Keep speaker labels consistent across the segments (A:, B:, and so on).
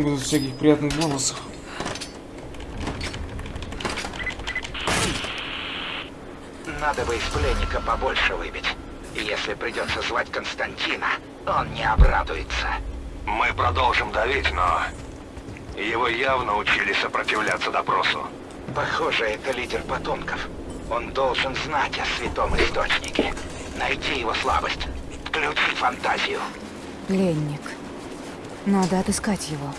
A: Будут всяких приятных бонусов.
B: Надо бы из пленника побольше выбить. Если придется звать Константина, он не обрадуется.
C: Мы продолжим давить, но... Его явно учили сопротивляться допросу.
B: Похоже, это лидер потомков. Он должен знать о святом источнике. Найти его слабость. Включи фантазию.
D: Пленник. Надо отыскать его.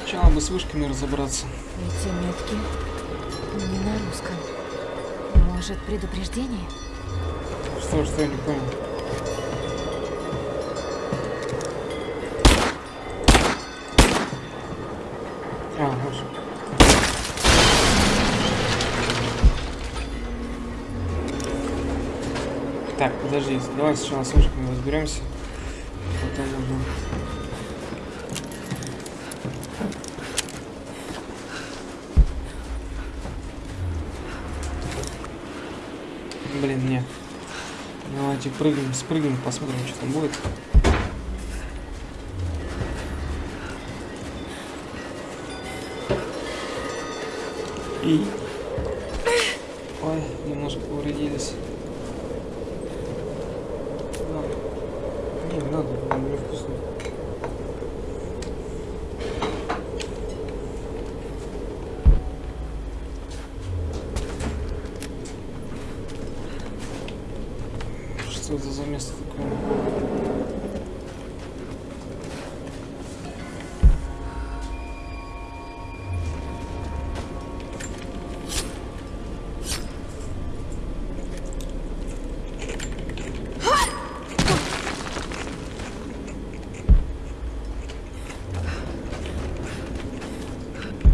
A: Сначала бы с вышками разобраться.
D: Эти метки не на русском. Может, предупреждение?
A: Что, что я не понял. Подожди, давай сначала с вышками разберемся. Потом уже... Блин, нет. Давайте прыгнем, спрыгнем, посмотрим, что там будет. И... Ой, немножко повредились. Ладно. Не, не надо, блин, невкусно. Место такое?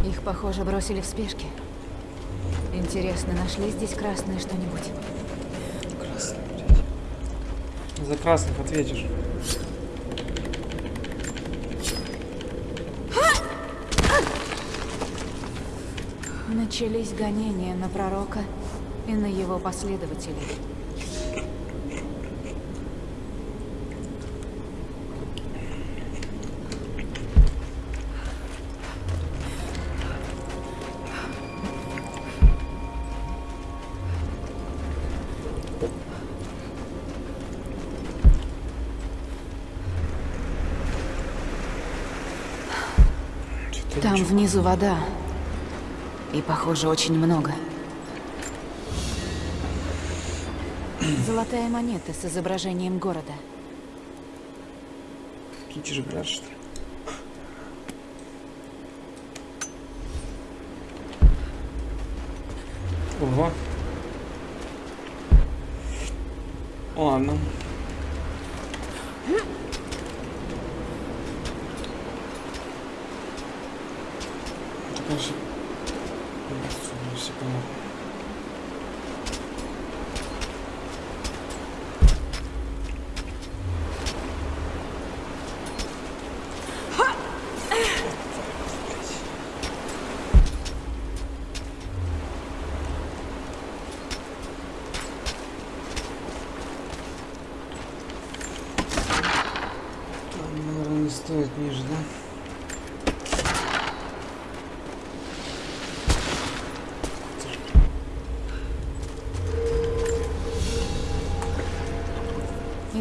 D: Их, похоже, бросили в спешке. Интересно, нашли здесь красное что-нибудь?
A: За красных ответишь.
D: Начались гонения на пророка и на его последователей. Внизу вода. И, похоже, очень много. Золотая монета с изображением города.
A: Какие же брат, что ли? Ого. Ладно. Это, конечно, не все понятно. Там, наверное, не стоит ниже, да?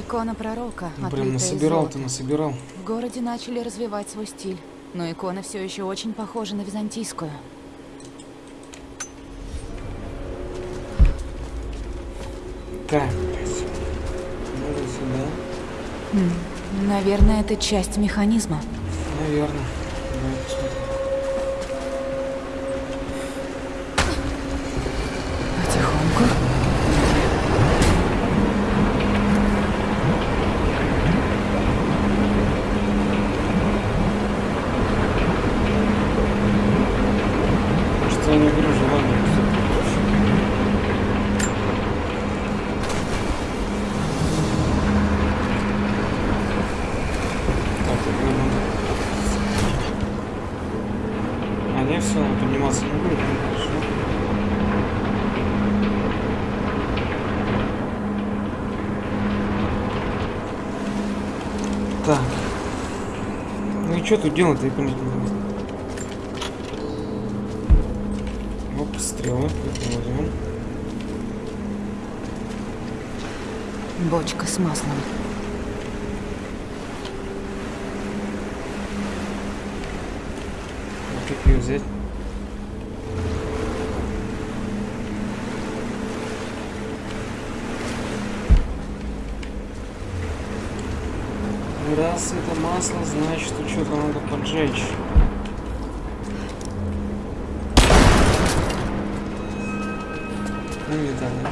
D: Икона пророка,
A: Блин,
D: отлитая из
A: насобирал ты, насобирал.
D: В городе начали развивать свой стиль, но икона все еще очень похожа на византийскую.
A: Так, блядь. Надо сюда.
D: Наверное, это часть механизма.
A: Наверное. Давай посмотрим.
D: Потихоньку.
A: Что я не говорю желание. Так, это надо. А не все, он подниматься не будет. ну, Хорошо. Так. Ну и что тут делать-то. Оп, стрелы, возьмем.
D: Бочка с маслом.
A: А как ее взять? Раз это масло, значит, что-то надо поджечь. Ну и далее.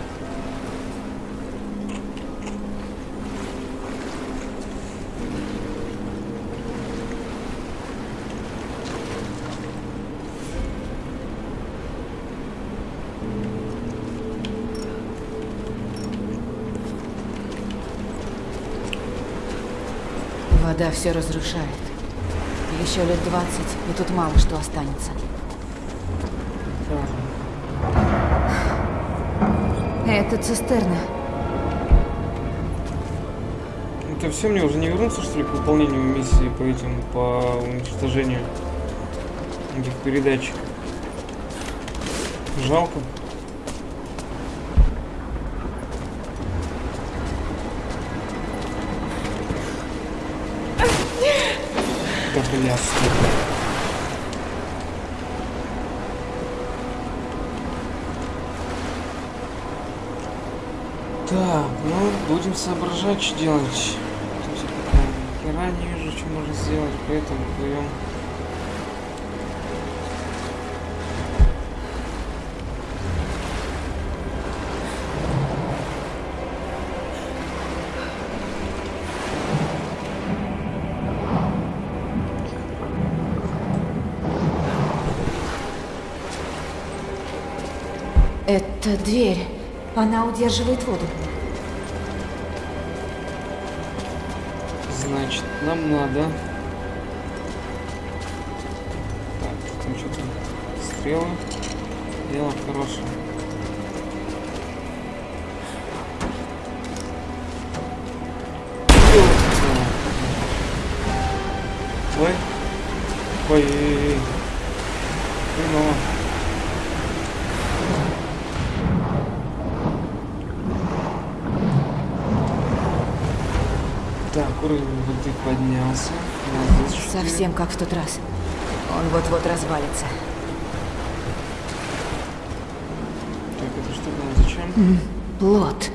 D: Вода все разрушает. Еще лет 20, и тут мало что останется. Это цистерна.
A: Это все мне уже не вернуться, что ли, к выполнению миссии по этим, по уничтожению этих передач. Жалко. Да блядство. Так, ну, будем соображать, что делать. Хера не вижу, что можно сделать, поэтому плывем.
D: Это дверь. Она удерживает воду.
A: Значит, нам надо... Так, там что-то стрелы. Дело хорошее.
D: Совсем как в тот раз. Он вот-вот развалится.
A: Так, это что там? Зачем?
D: Плод.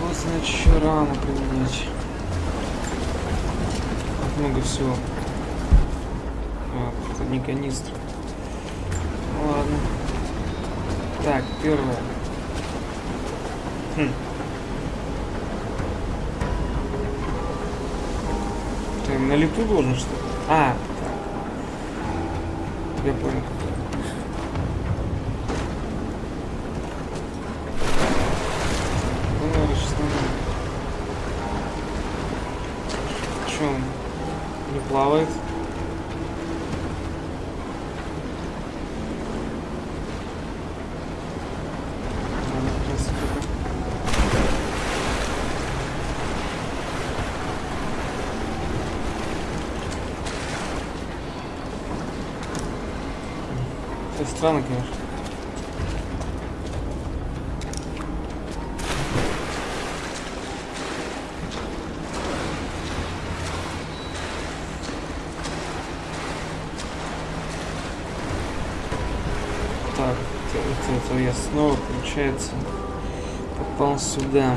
A: Вот, значит, еще рано применять. Много всего. А, не канистра. Ладно. Так, первое. Хм. Ты на лету должен что ли? А, так. Я понял наверное, сейчас надо. Че он? Не плавает? Надо как раз только- Это странно, конечно. Так, это, это- это я снова, получается, попал сюда.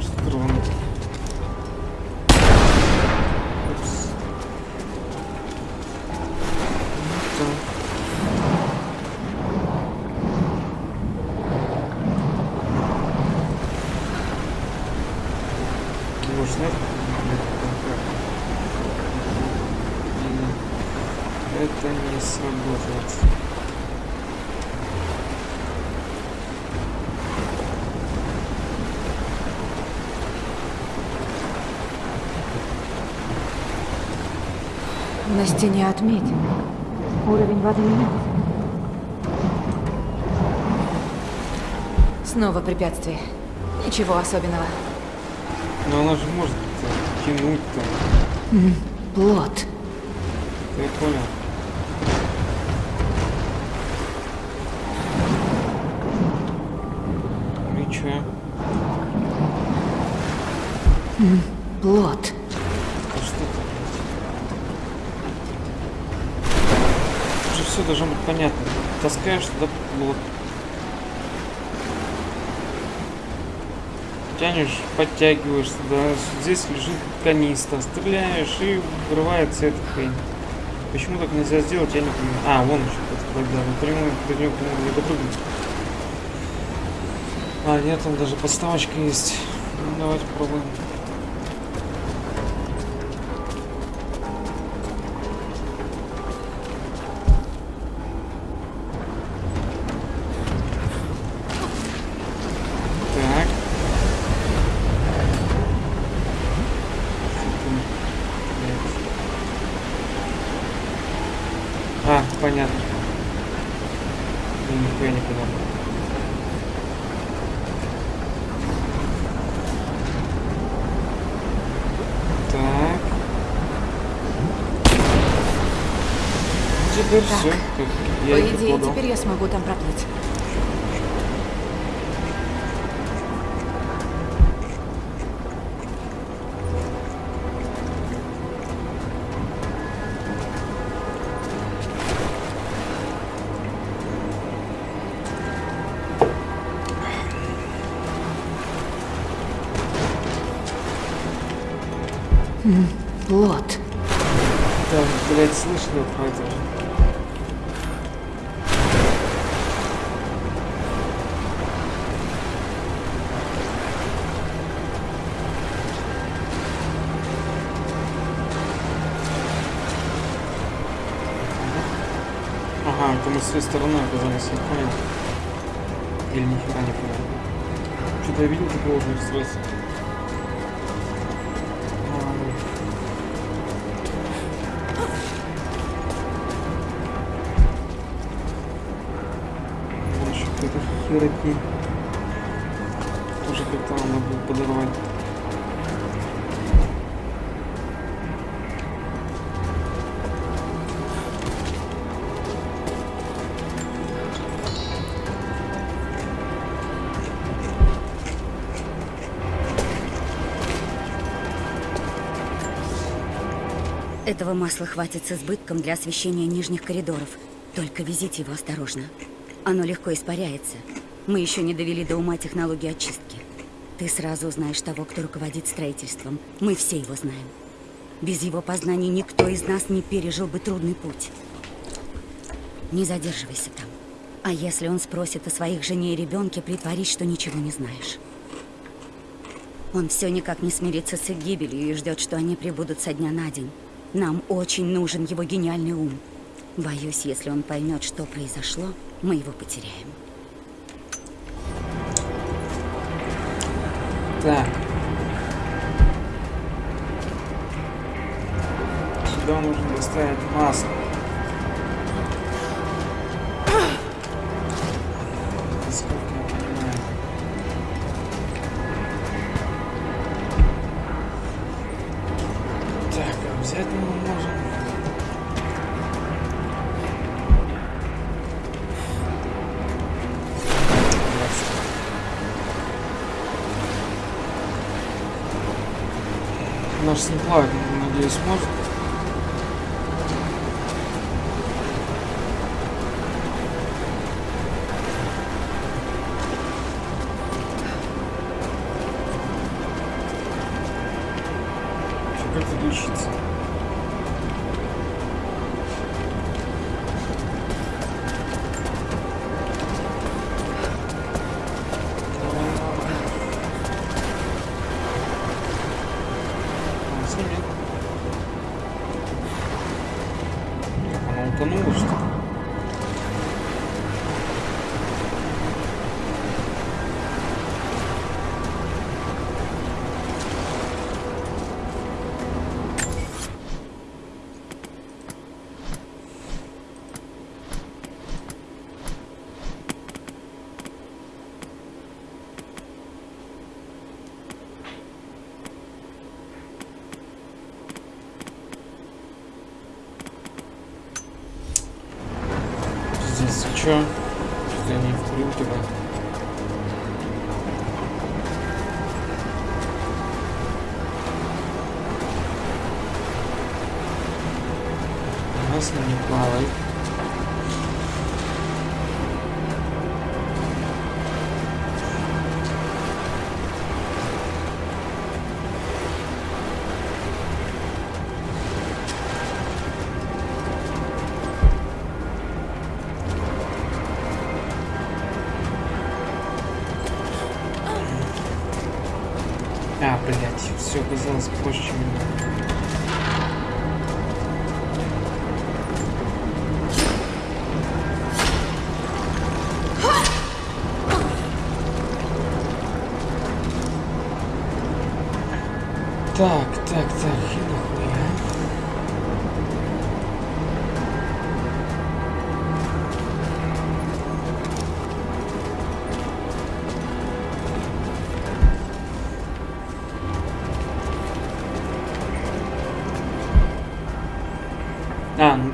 A: Что-то рванул. Упс. Так. Может, нет? Или Это не сработает.
D: На стене отметин. Уровень воды меняется. Снова препятствие. Ничего особенного.
A: Но она же может э, тянуть там.
D: Плод.
A: Я понял. Ну и чё?
D: Плод.
A: А что это? Уже все должно быть понятно. Таскаешь туда вот. Тянешь, подтягиваешь туда. Здесь лежит канистра. Стреляешь и вырывается эта хрень. Почему так нельзя сделать, я не понимаю. А, вон еще подходит, да. Напрямую до него, не допрыгнуть. А, нет, там даже подставочка есть. Ну, давайте попробуем. Мы с той стороны оказались, я понял. Или нихера не понял. Что-то я видел такого уже. Вон еще какая-то херотень. Тоже как-то надо будет подорвать.
E: Этого масла хватит с избытком для освещения нижних коридоров. Только везите его осторожно. Оно легко испаряется. Мы еще не довели до ума технологии очистки. Ты сразу узнаешь того, кто руководит строительством. Мы все его знаем. Без его познаний никто из нас не пережил бы трудный путь. Не задерживайся там. А если он спросит о своих жене и ребенке, притворись, что ничего не знаешь. Он все никак не смирится с их гибелью и ждет, что они прибудут со дня на день. Нам очень нужен его гениальный ум. Боюсь, если он поймет, что произошло, мы его потеряем.
A: Так. Сюда нужно доставить масло. Наш синплаг, надеюсь, может.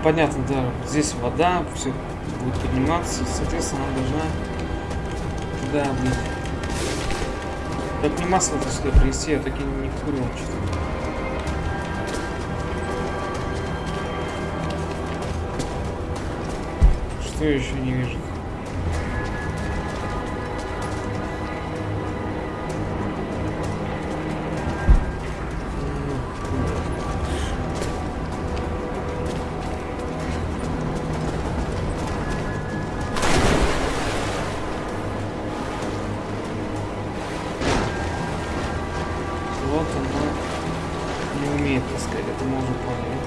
A: Понятно, да, здесь вода, все будет подниматься, соответственно, она должна туда быть. Как не масло-то сюда принести, я так и не вкурил что-то. Что я еще не вижу? Вот она не умеет таскать, это мы поняли.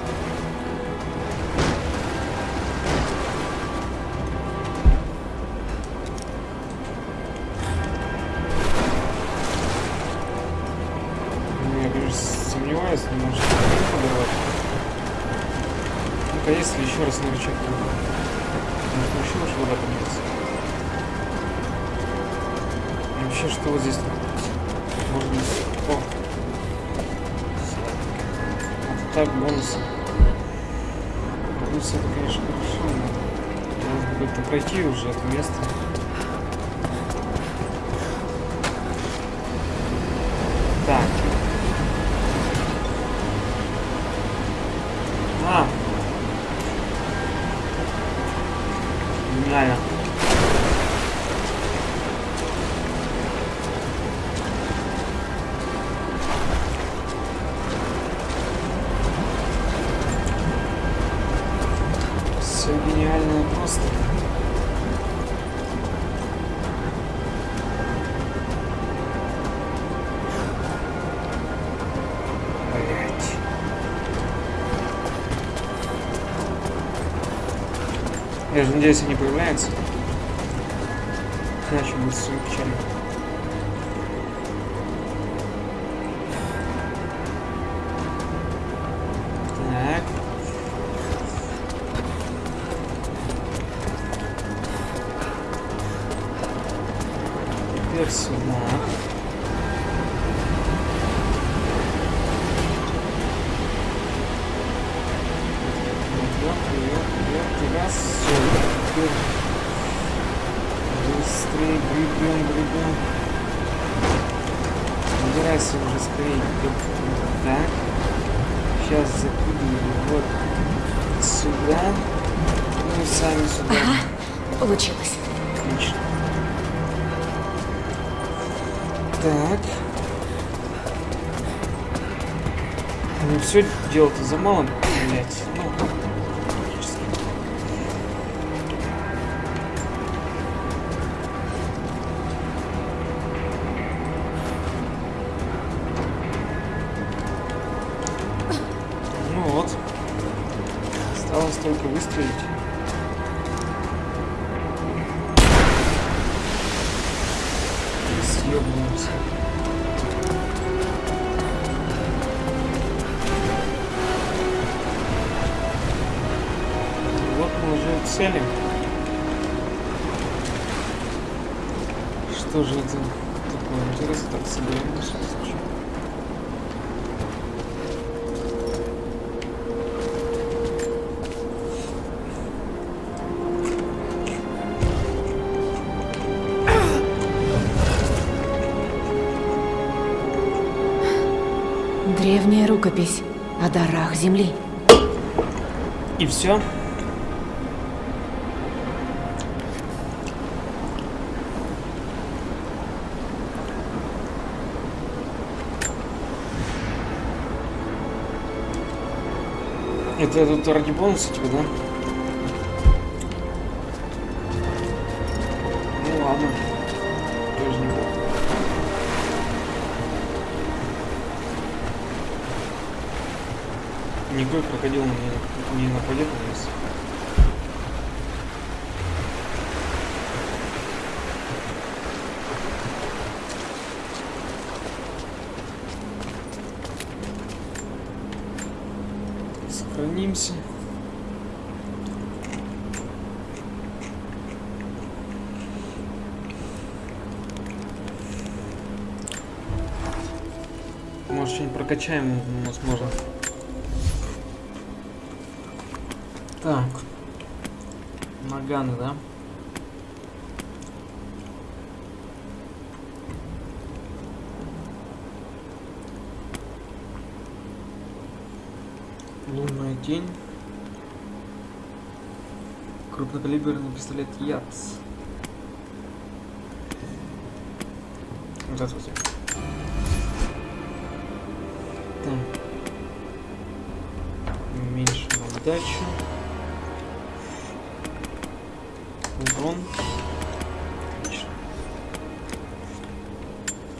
A: Ну, я, конечно, сомневаюсь, но может подорвать. Ну-ка, если еще раз рычаг Может, еще уж вода. И вообще, что вот здесь? Можно... О, так, бонусы. Бонусы конечно, хорошо, но надо как-то пройти уже это место. Надеюсь, они появляются. Иначе будет все печально. Так. Теперь. Дело-то за малым,
D: рукопись о дарах Земли.
A: И все. Это тут ради бонуса типа, да? Никакой крокодил не, не нападет на нас. Сохранимся. Может, что-нибудь прокачаем у нас можно. Так. Наганы, да? Лунная тень. Крупнокалиберный пистолет Яц. Здравствуйте. Так. Уменьшим отдачу. Урон.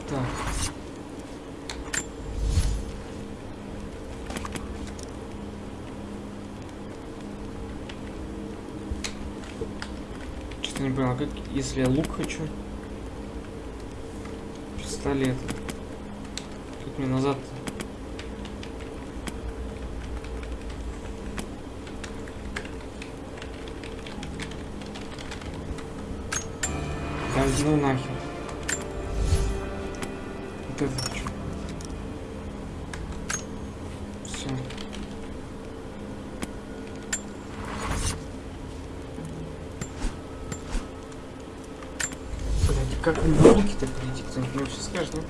A: Так. Что-то не понял, как если я лук хочу? Пистолет. Как мне назад? Да ну нахер. Вот это хочу. Все. Блять, как мне руки-то прийти? Кто-нибудь мне вообще скажет, ну?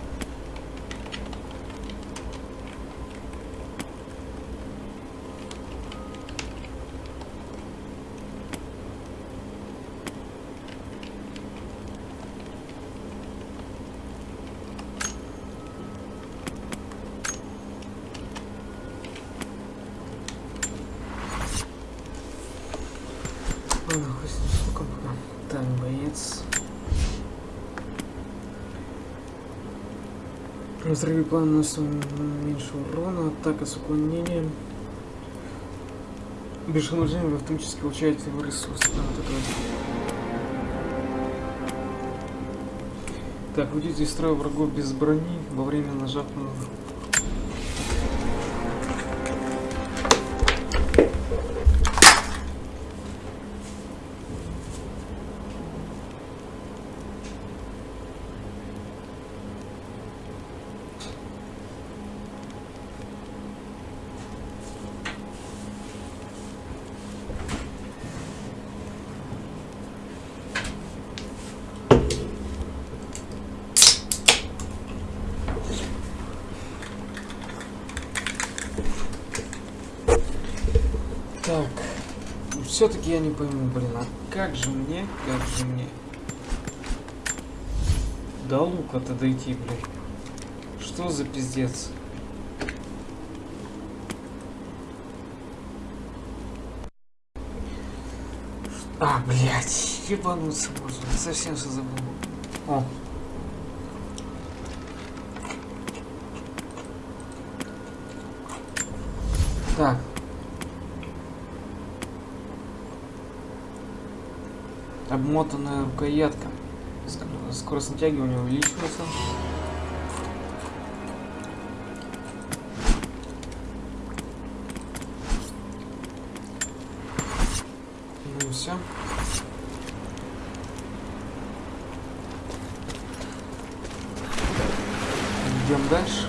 A: Ладно, хуй с ним, сколько пока. Так, боец. Взрывы план наносит меньше урона, атака с уклонением. Без нажимания вы автоматически получаете его ресурсы. Да, вот это. Так, уйдите из строя врагов без брони во время нажав на Так, все-таки я не пойму, блин, а как же мне, как же мне до лука-то дойти, блин? Что за пиздец? А, блядь, ебануться можно, совсем все забыл. О. Так, обмотанная рукоятка. Ск- Скорость натягивания увеличивается. Ну и все. Идем дальше.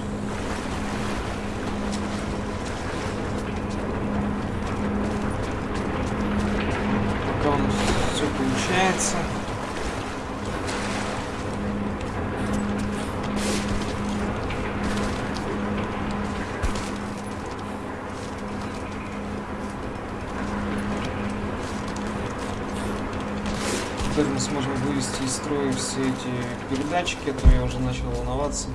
A: Пока у нас все получается. итоге мы сможем строя все эти передатчики, а то я уже начал волноваться.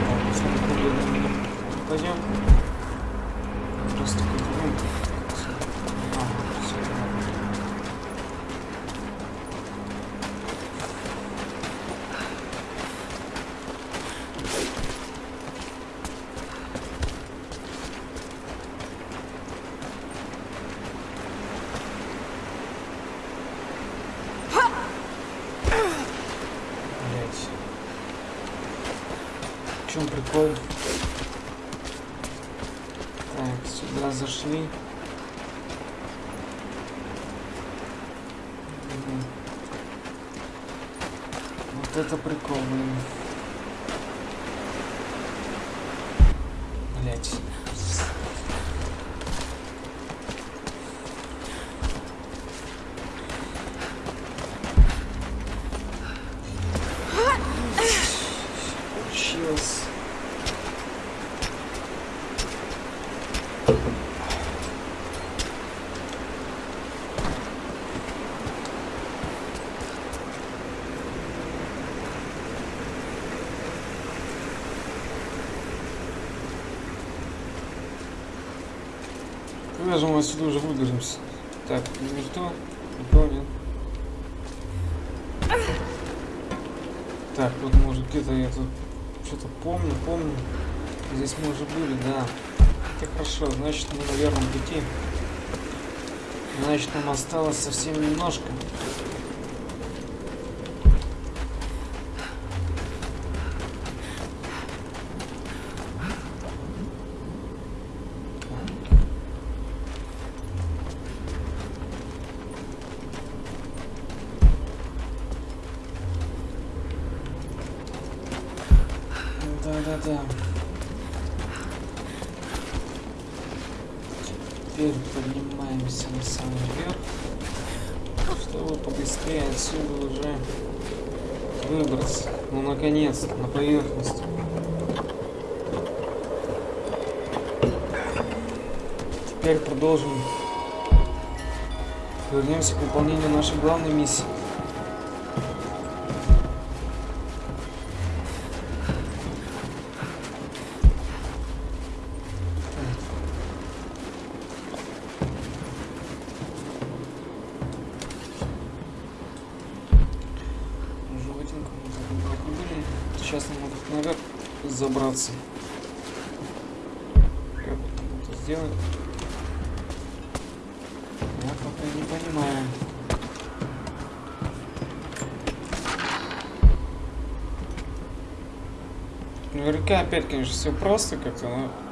A: Так, самый проблемный не пойдем. Просто какой-то винт. Ага, всё, ладно. Блять. В чем прикол? Так, сюда зашли. Мгм. Вот это прикол, блин. Блять. Получилось. Же мы отсюда уже выберемся? Так, никто? Никого нет. Так, вот может где-то я тут что-то помню, помню. Здесь мы уже были, да. Это хорошо, значит мы на верном пути. Значит нам осталось совсем немножко. Теперь продолжим. Вернемся к выполнению нашей главной миссии. Сейчас нам надо наверх забраться. Как вот это сделать? Я пока не понимаю. Наверняка опять, конечно, все просто как-то, но...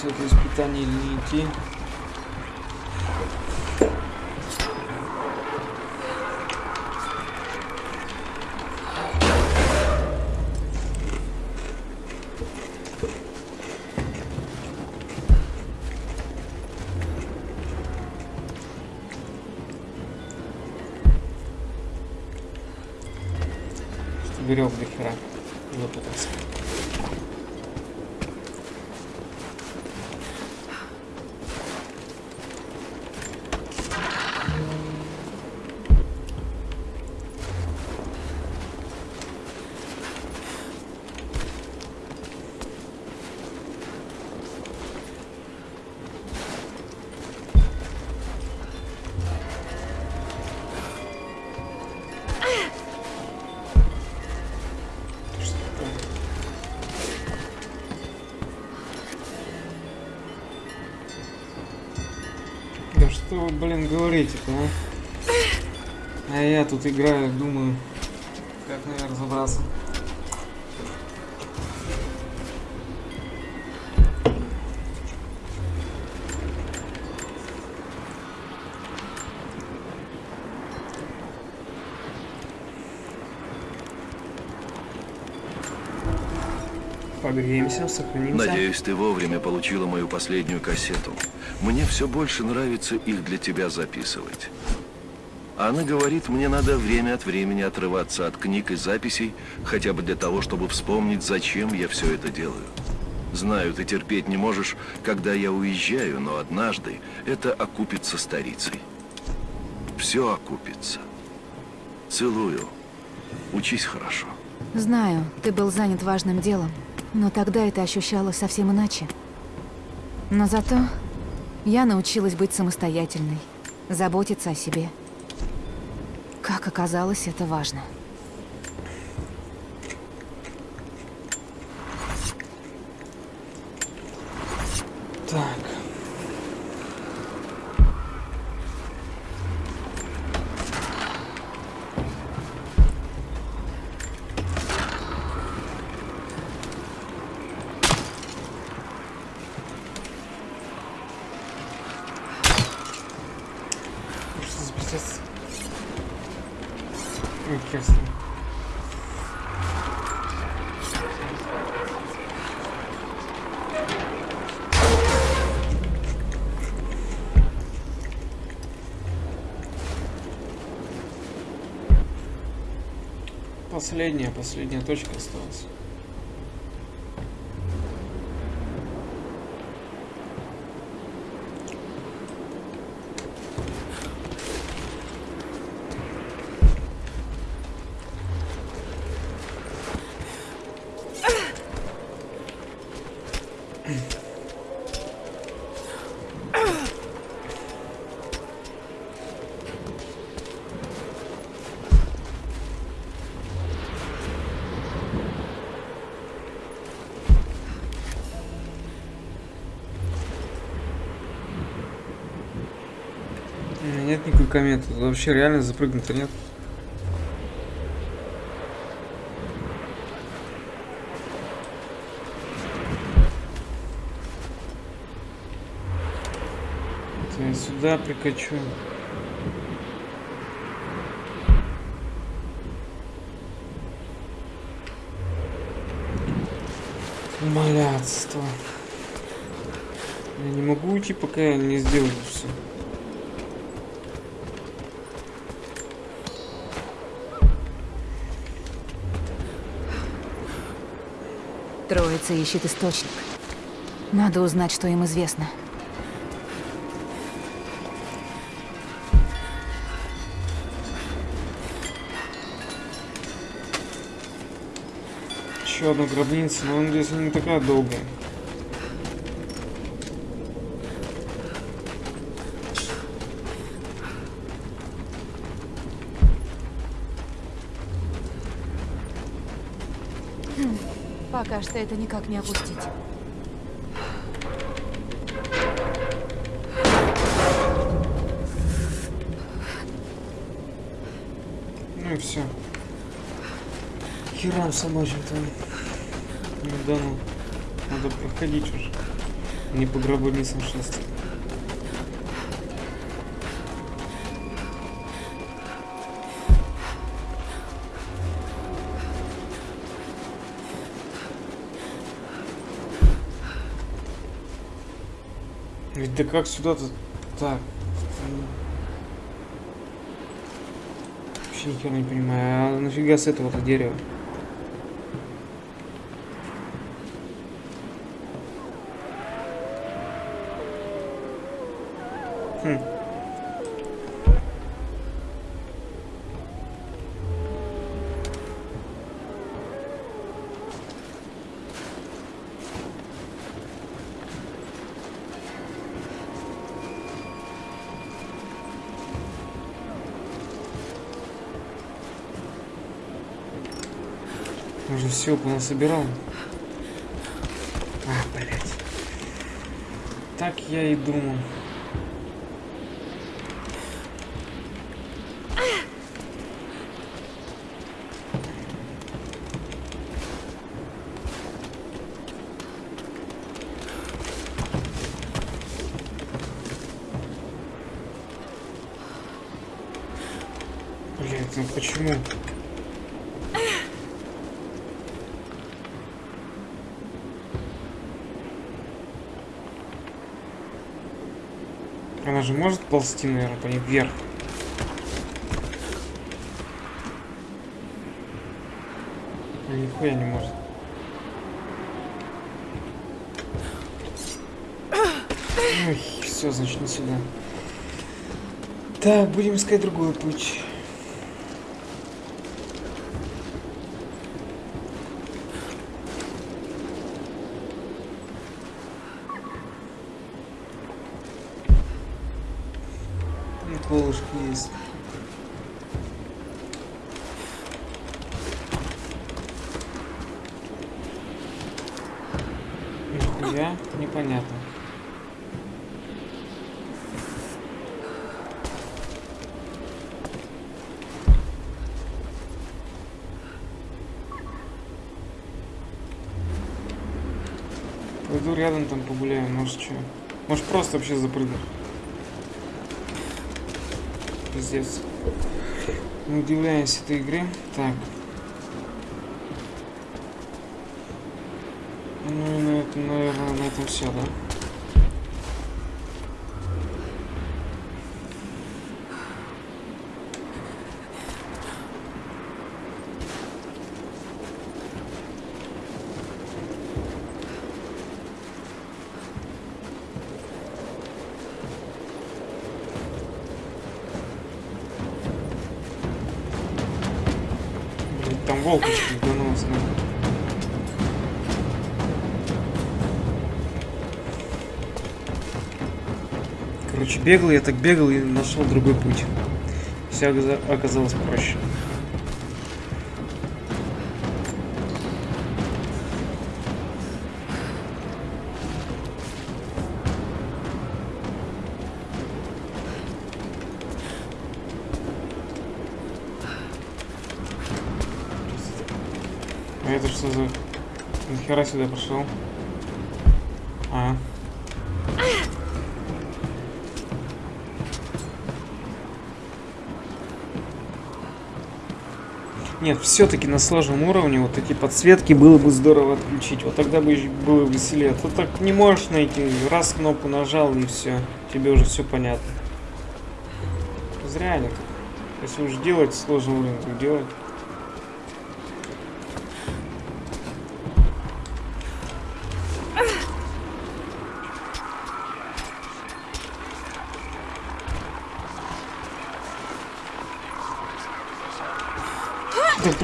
A: гробницу это испытание или не идти. Верев до хера. Выпутался. Говорите-то, а? А я тут играю, думаю, как, наверное, разобраться. Погреемся, сохранимся.
F: Надеюсь, ты вовремя получила мою последнюю кассету. Мне все больше нравится их для тебя записывать. Анна говорит, мне надо время от времени отрываться от книг и записей, хотя бы для того, чтобы вспомнить, зачем я все это делаю. Знаю, ты терпеть не можешь, когда я уезжаю, но однажды это окупится старицей. Все окупится. Целую. Учись хорошо.
D: Знаю, ты был занят важным делом, но тогда это ощущалось совсем иначе. Но зато я научилась быть самостоятельной, заботиться о себе. Как оказалось, это важно.
A: Последняя, последняя точка осталась. Нет никакой кометы. Тут Вообще реально запрыгнуто нет. Это я сюда прикачу. Умоляться. Я не могу уйти, пока я не сделаю все.
D: Троица ищет источник. Надо узнать, что им известно.
A: Еще одна гробница, но надеюсь, она не такая долгая.
D: Пока что это никак не опустить.
A: Ну и все. Херам собачьим-то. Ну да ну. Надо проходить уже. Не по гробницам шастать. Ведь да как сюда-то... Так. Вообще ни хера не понимаю. А нафига с этого-то дерева? Хм. Уже все понасобирал. А, блять. Так я и думал. Блять, ну почему? Она же может ползти, наверное, по ней вверх. А Нихуя не может. Ой, все, значит, не сюда. Так, будем искать другой путь. И колышки есть. Нихуя, непонятно. Пойду рядом там погуляю, может что. Может просто вообще запрыгну. Пиздец. Не удивляюсь этой игре. Так. Ну и на этом, наверное, на этом все, да? Короче, бегал, я так бегал и нашел другой путь. Все оказалось проще. А это что за... Нахера сюда пошел? Нет, все-таки на сложном уровне вот эти подсветки было бы здорово отключить. Вот тогда бы было веселее. То так не можешь найти. Раз кнопку нажал и все. Тебе уже все понятно. Зря они. Если уж делать сложный уровень, то делать.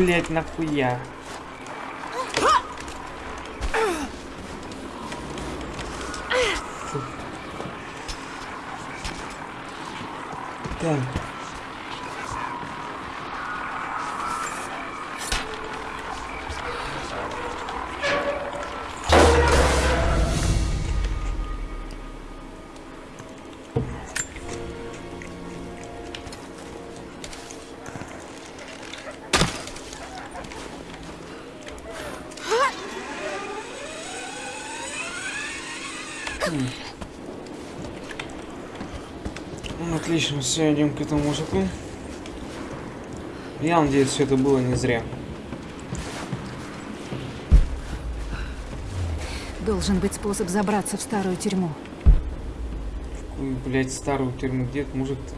A: Да блять, нахуя? Фу. Так. Отлично, все, идем к этому мужику. Я надеюсь, все это было не зря.
D: Должен быть способ забраться в старую тюрьму.
A: Блядь, старую тюрьму, где этот мужик-то?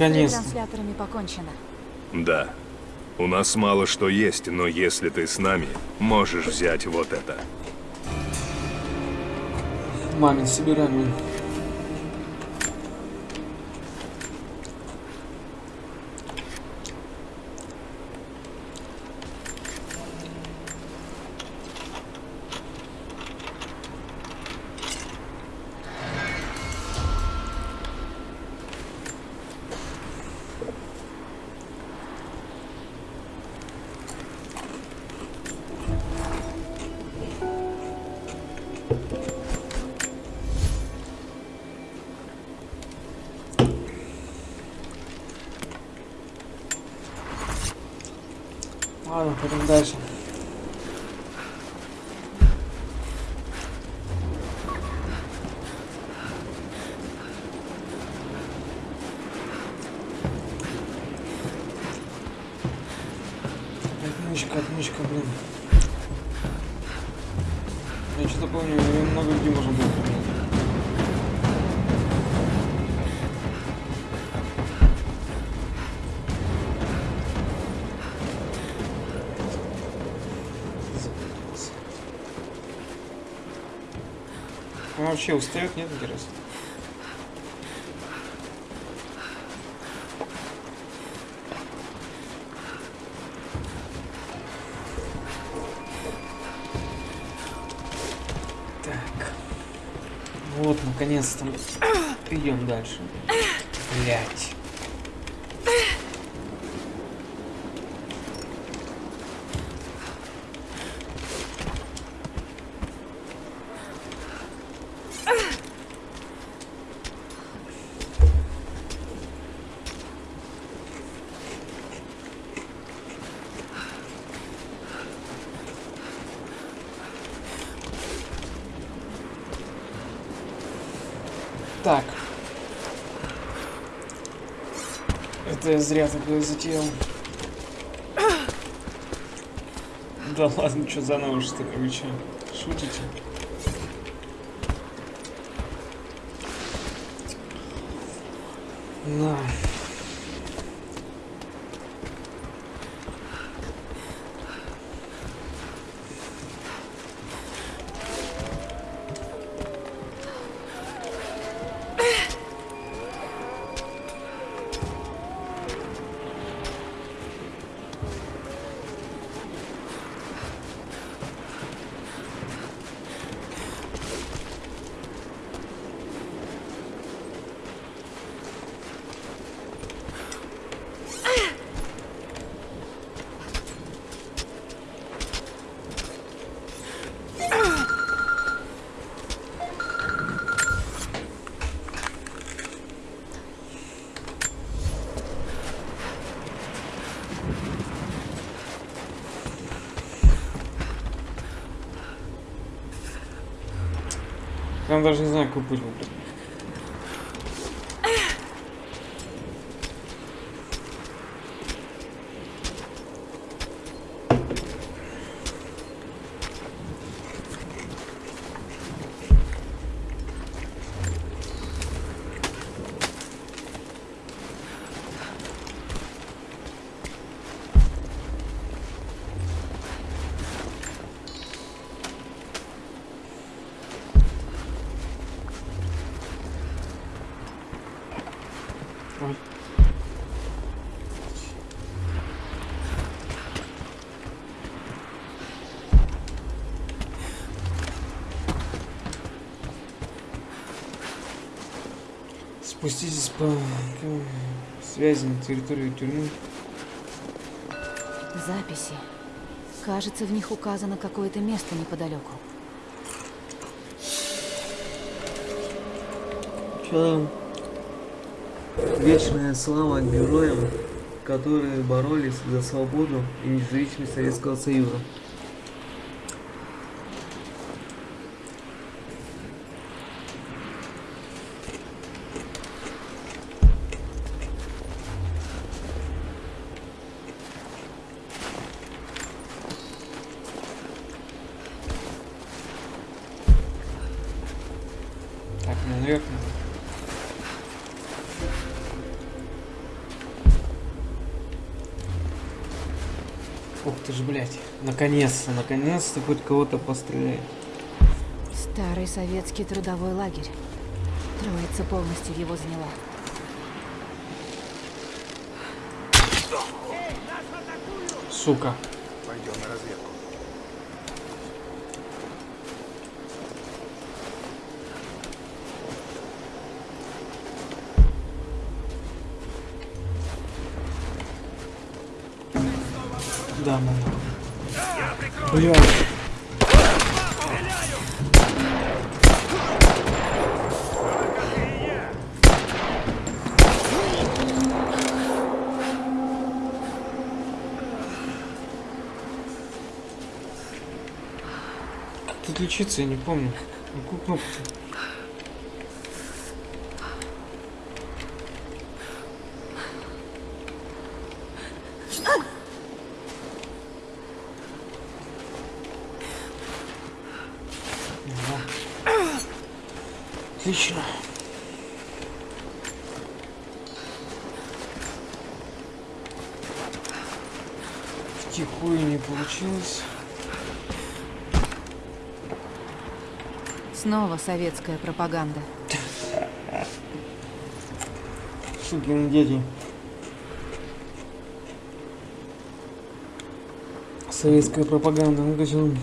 A: Ну,
D: С трансляторами покончено.
G: Да. У нас мало что есть, но если ты с нами, можешь взять вот это.
A: Мамин, собираем. Ладно, пойдем дальше. Вообще устает, нет, интересно? Так. Вот, наконец-то идем дальше. Блять. Так. Это я зря такое затеял. Да ладно, что ли, вы чё? Шутите? На. Я даже не знаю, какой путь выбрать. Ой. Спуститесь по к- связи на территорию тюрьмы.
D: Записи. Кажется, в них указано какое-то место неподалеку.
H: Там? Вечная слава героям, которые боролись за свободу и независимость Советского Союза.
A: Наконец-то, наконец-то хоть кого-то постреляет.
D: Старый советский трудовой лагерь. Троица полностью его заняла.
A: Сука.
C: Пойдем на разведку.
A: Да, мама. Блядь. Тут лечиться я не помню. Ну, Какую кнопку? Получилось.
D: Снова советская пропаганда.
A: Сукины дети. Советская пропаганда. Ну, он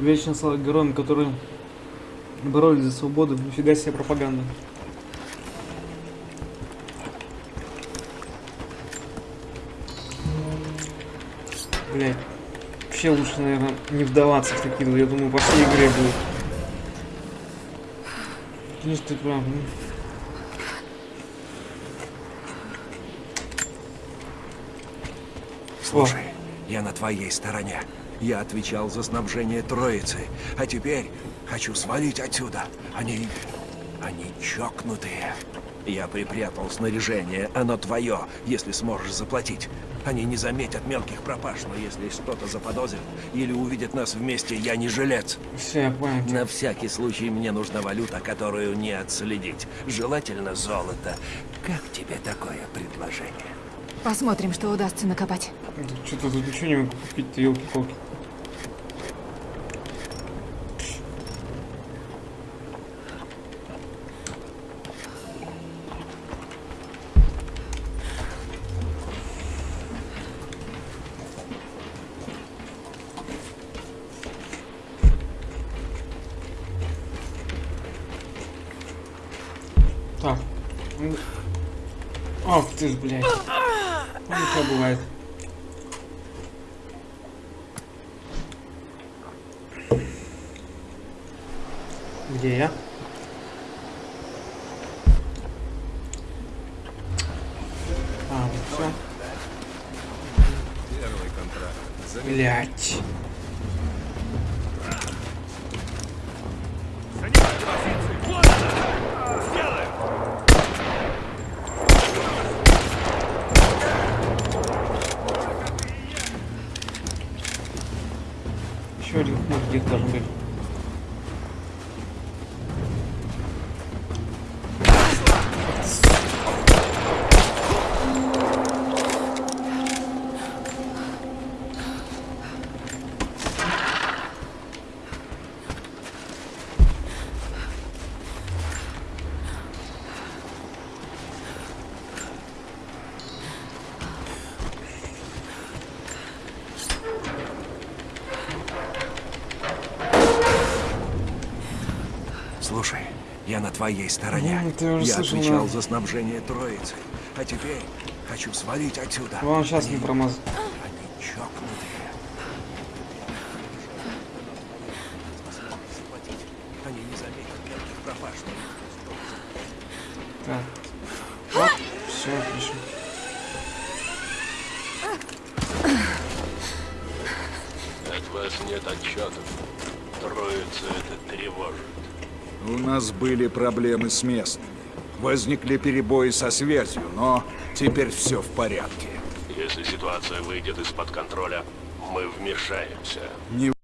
A: вечно стал героем, которые боролись за свободу. Нифига себе пропаганда. Блять. Вообще лучше, наверное, не вдаваться в такие. Я думаю, по всей игре будет. Конечно, ты прав. ну.
I: Слушай, я на твоей стороне. Я отвечал за снабжение Троицы, а теперь хочу свалить отсюда. Они... они чокнутые. Я припрятал снаряжение, оно твое, если сможешь заплатить. Они не заметят мелких пропаж, но если что-то заподозрят или увидят нас вместе, я не жилец.
A: Все, я понял.
I: На всякий случай мне нужна валюта, которую не отследить. Желательно золото. Как тебе такое предложение?
D: Посмотрим, что удастся накопать.
A: Что-то тут ничего не могу купить-то, елки-палки. Ты ж, блядь. Ну, бывает. Где я? А, вот все.
G: Первый контракт.
A: Блять. Еще один хмурь где-то должен быть.
I: Слушай, я на твоей стороне.
A: Ну,
I: я
A: слышал,
I: отвечал
A: да.
I: за снабжение Троицы. А теперь хочу свалить отсюда.
A: Вам сейчас не промаз.
I: Они чокнутые. Они не заметят мелких пропаж.
A: Так. Вот. Все, отлично.
C: От вас нет отчетов. Троица это тревожит.
J: У нас были проблемы с местными. Возникли перебои со связью, но теперь все в порядке.
C: Если ситуация выйдет из-под контроля, мы вмешаемся.
J: Не